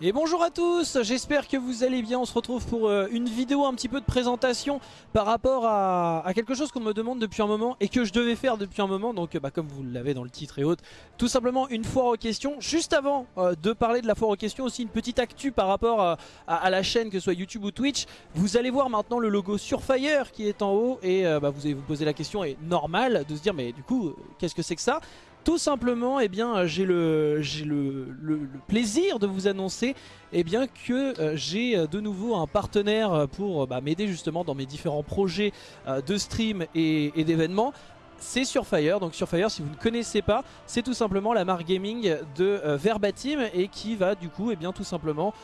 Et bonjour à tous, j'espère que vous allez bien, on se retrouve pour euh, une vidéo un petit peu de présentation par rapport à, quelque chose qu'on me demande depuis un moment et que je devais faire depuis un moment, donc bah, comme vous l'avez dans le titre et autres, tout simplement une foire aux questions. Juste avant euh, de parler de la foire aux questions, aussi une petite actu par rapport à, la chaîne, que ce soit YouTube ou Twitch, vous allez voir maintenant le logo Surfire qui est en haut et euh, bah, vous allez vous poser la question, et normal de se dire mais du coup qu'est-ce que c'est que ça? Tout simplement, eh bien, j'ai le, plaisir de vous annoncer eh bien, que euh, j'ai euh, de nouveau un partenaire pour bah, m'aider justement dans mes différents projets euh, de stream et, d'événements c'est Surfire. Donc Surfire, si vous ne connaissez pas, c'est tout simplement la marque gaming de Verbatim et qui va du coup, eh bien, tout simplement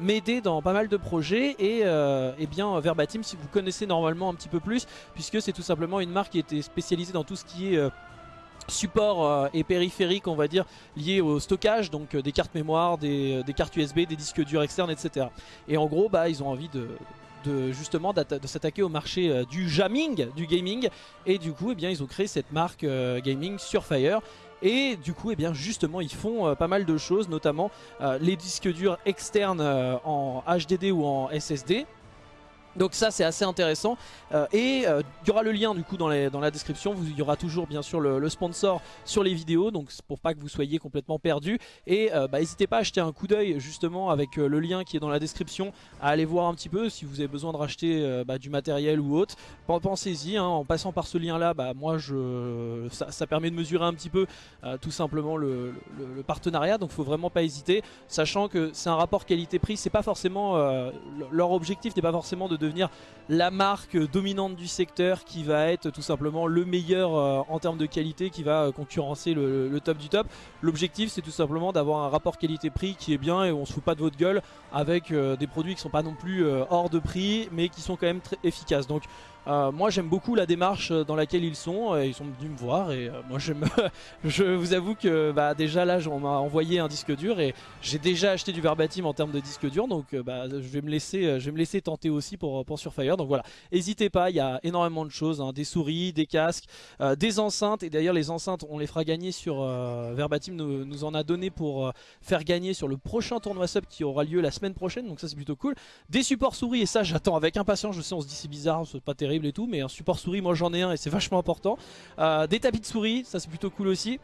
m'aider dans pas mal de projets. Et eh bien, Verbatim, si vous connaissez normalement un petit peu plus, puisque c'est tout simplement une marque qui était spécialisée dans tout ce qui est support euh, et périphérique on va dire lié au stockage donc euh, des cartes mémoire, des, euh, cartes USB, des disques durs externes etc. Et en gros bah ils ont envie de, justement de s'attaquer au marché du jamming, du gaming et du coup eh bien ils ont créé cette marque gaming Surfire et du coup, eh bien, justement, ils font pas mal de choses, notamment les disques durs externes en HDD ou en SSD. Donc ça c'est assez intéressant. Euh, et euh, il y aura le lien du coup dans, la description, il y aura toujours bien sûr le, sponsor sur les vidéos. Donc pour pas que vous soyez complètement perdu et euh, bah, n'hésitez pas à acheter un coup d'œil justement avec le lien qui est dans la description à aller voir un petit peu. Si vous avez besoin de racheter bah, du matériel ou autre pensez-y hein, en passant par ce lien là bah, moi je ça, permet de mesurer un petit peu tout simplement le, partenariat. Donc faut vraiment pas hésiter. Sachant que c'est un rapport qualité-prix c'est pas forcément leur objectif n'est pas forcément de la marque dominante du secteur qui va être tout simplement le meilleur euh, en termes de qualité, qui va euh, concurrencer le, top du top. L'objectif c'est tout simplement d'avoir un rapport qualité-prix qui est bien et on se fout pas de votre gueule avec euh, des produits qui sont pas non plus hors de prix mais qui sont quand même très efficaces. Donc euh, moi j'aime beaucoup la démarche dans laquelle ils sont, ils sont venus me voir et euh, moi je vous avoue que bah, déjà là on m'a envoyé un disque dur et j'ai déjà acheté du verbatim en termes de disque dur donc euh, bah, je, vais me laisser, je vais me laisser tenter aussi pour, pour Surfire donc voilà, n'hésitez pas, il y a énormément de choses, hein. des souris, des casques, des enceintes et d'ailleurs les enceintes on les fera gagner sur Verbatim nous, nous, en a donné pour faire gagner sur le prochain tournoi sub qui aura lieu la semaine prochaine donc ça c'est plutôt cool, des supports souris et ça j'attends avec impatience, je sais on se dit c'est bizarre, c'est pas terrible et tout, mais un support souris, moi j'en ai un et c'est vachement important. Euh, des tapis de souris, ça c'est plutôt cool aussi.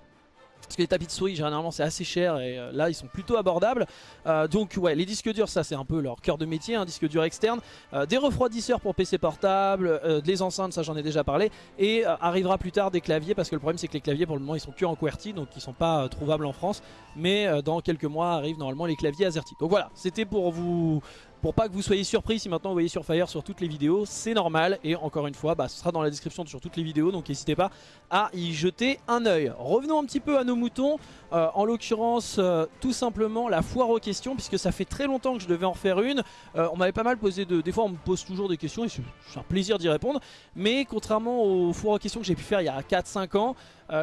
Parce que les tapis de souris généralement c'est assez cher et euh, là ils sont plutôt abordables. Euh, Donc ouais les disques durs ça c'est un peu leur cœur de métier, un disque dur externe. Des refroidisseurs pour PC portable, des enceintes ça j'en ai déjà parlé. Et arrivera plus tard des claviers parce que le problème c'est que les claviers pour le moment ils sont que en QWERTY Donc ils sont pas trouvables en France. Mais dans quelques mois arrivent normalement les claviers AZERTY. Donc voilà c'était pour vous pour pas que vous soyez surpris si maintenant vous voyez Surfire sur toutes les vidéos, c'est normal. Et encore une fois, bah, ce sera dans la description sur toutes les vidéos, donc n'hésitez pas à y jeter un oeil. Revenons un petit peu à nos moutons, euh, en l'occurrence euh, tout simplement la foire aux questions, puisque ça fait très longtemps que je devais en faire une. Euh, on m'avait pas mal posé de... Des fois on me pose toujours des questions et c'est un plaisir d'y répondre. Mais contrairement aux foires aux questions que j'ai pu faire il y a 4-5 ans,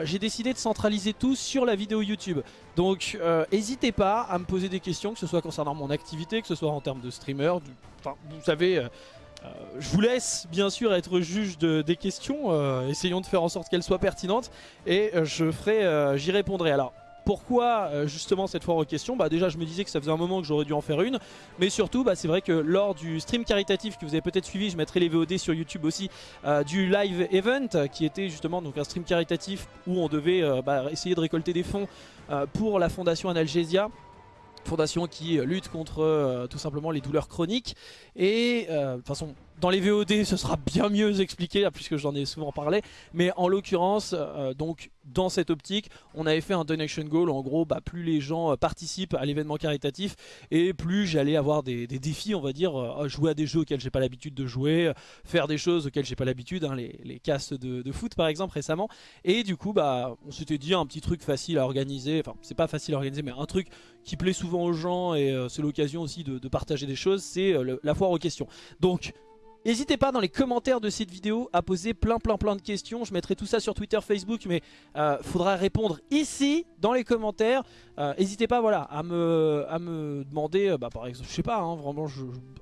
j'ai décidé de centraliser tout sur la vidéo YouTube. Donc n'hésitez pas à me poser des questions, que ce soit concernant mon activité, que ce soit en termes de streamer, vous savez... je vous laisse bien sûr être juge des questions, essayons de faire en sorte qu'elles soient pertinentes et je ferai, j'y répondrai. Alors pourquoi euh, justement cette fois aux questions? Bah déjà je me disais que ça faisait un moment que j'aurais dû en faire une. Mais surtout bah, c'est vrai que lors du stream caritatif que vous avez peut-être suivi Je mettrai les VOD sur YouTube aussi euh, Du live event qui était justement donc un stream caritatif Où on devait euh, bah, essayer de récolter des fonds pour la fondation Analgesia. Fondation qui lutte contre tout simplement les douleurs chroniques. Et de toute façon dans les VOD ce sera bien mieux expliqué puisque j'en ai souvent parlé Mais en l'occurrence donc dans cette optique, on avait fait un donation goal. En gros, bah, plus les gens euh, participent à l'événement caritatif et plus j'allais avoir des, défis, on va dire, euh, jouer à des jeux auxquels j'ai pas l'habitude de jouer, euh, faire des choses auxquelles j'ai pas l'habitude, hein, les, castes de, foot par exemple récemment. Et du coup, bah, on s'était dit un petit truc facile à organiser. Enfin, c'est pas facile à organiser, mais un truc qui plaît souvent aux gens et c'est l'occasion aussi de, partager des choses, c'est la foire aux questions. Donc, N'hésitez pas dans les commentaires de cette vidéo à poser plein plein plein de questions. Je mettrai tout ça sur Twitter, Facebook, mais euh, faudra répondre ici dans les commentaires. Euh, n'hésitez pas voilà, à, me, à me demander, euh, bah, par exemple, je sais pas, hein, vraiment,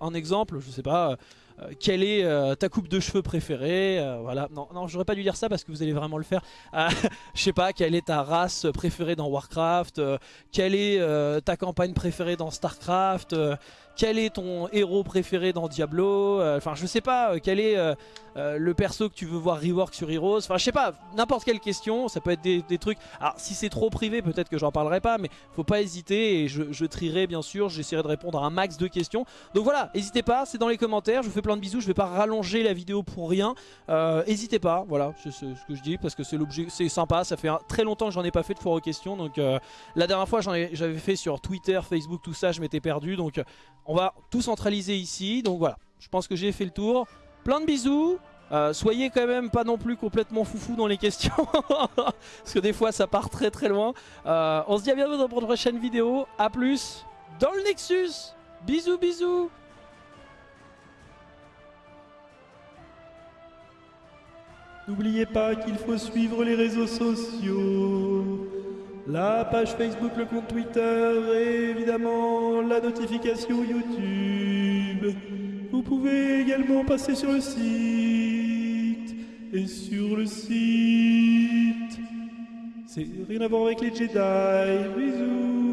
un exemple, je sais pas, euh, quelle est euh, ta coupe de cheveux préférée euh, Voilà, non, non j'aurais pas dû dire ça parce que vous allez vraiment le faire. Je sais pas, quelle est ta race préférée dans Warcraft Quelle est ta campagne préférée dans Starcraft quel est ton héros préféré dans Diablo Enfin je sais pas, quel est le perso que tu veux voir rework sur Heroes Enfin je sais pas, n'importe quelle question, ça peut être des, trucs... Alors si c'est trop peut-être que j'en parlerai pas, mais faut pas hésiter et je, je trierai bien sûr, j'essaierai de répondre à un max de questions. Donc voilà, n'hésitez pas, c'est dans les commentaires, je vous fais plein de bisous, je vais pas rallonger la vidéo pour rien. Euh, n'hésitez pas, voilà, c'est ce que je dis parce que c'est l'objet, c'est sympa, ça fait très longtemps que j'en ai pas fait de foire aux questions. Donc euh, la dernière fois j'avais fait sur Twitter, Facebook, tout ça, je m'étais perdu. Donc on va tout centraliser ici. Donc voilà, je pense que j'ai fait le tour. Plein de bisous. Euh, soyez quand même pas non plus complètement foufou dans les questions Parce que des fois ça part très très loin. On se dit à bientôt dans une prochaine vidéo. A plus dans le Nexus. Bisous bisous. N'oubliez pas qu'il faut suivre les réseaux sociaux, la page Facebook, le compte Twitter et évidemment la notification YouTube. Vous pouvez également passer sur le site. Et sur le site, c'est rien à voir avec les Jedi. Bisous